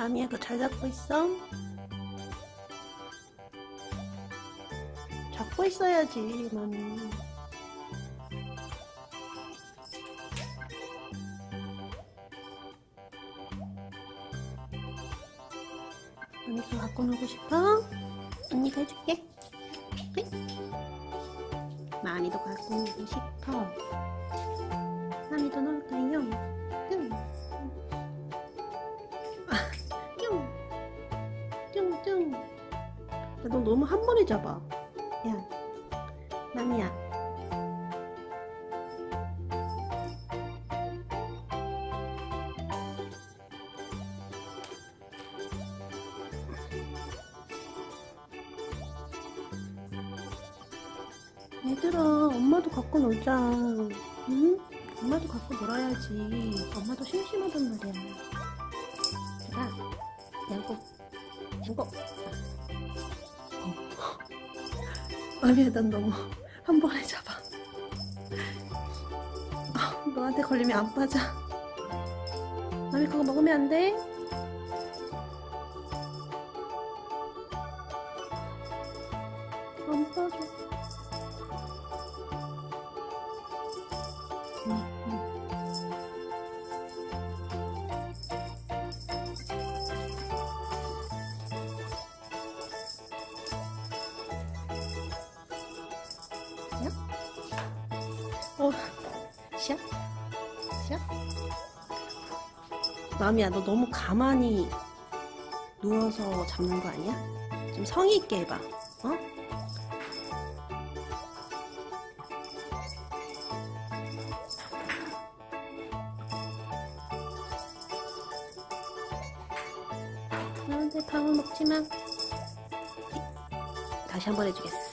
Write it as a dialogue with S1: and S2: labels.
S1: 아미야 그거 잘 잡고 있어? 잡고 있어야지 마미 언니 그거 갖고 놀고 싶어? 언니가 해줄게 네? 마미도 갖고 놀고 싶어 마미도 놀까요? 뚱뚱 너 너무 한 번에 잡아. 야 남이야. 얘들아 엄마도 갖고 놀자. 응? 엄마도 갖고 놀아야지. 엄마도 심심하단 말이야. 자양 고 양고 어. 아미야 난 너무 한 번에 잡아 아, 너한테 걸리면 안 빠져 아미 그거 먹으면 안 돼? 마미야, 너 너무 가만히 누워서 잡는 거 아니야? 좀 성의 있게 해봐, 어? 나한테 밥을 먹지 마. 다시 한 번 해주겠어.